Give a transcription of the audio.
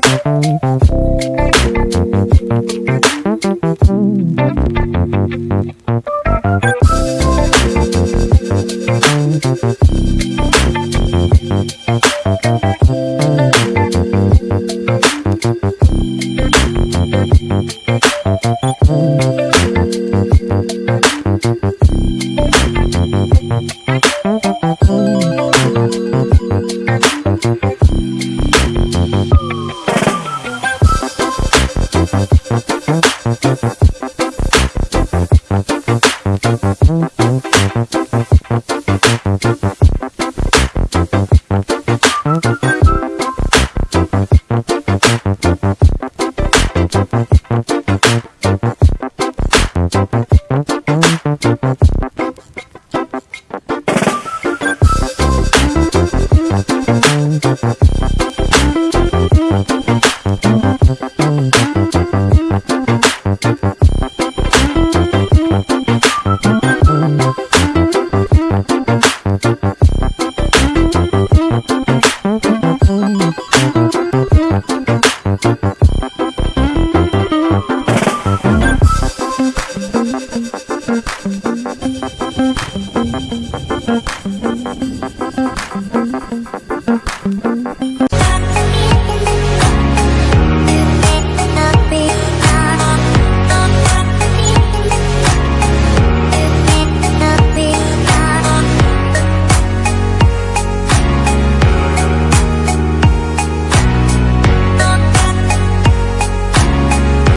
Thank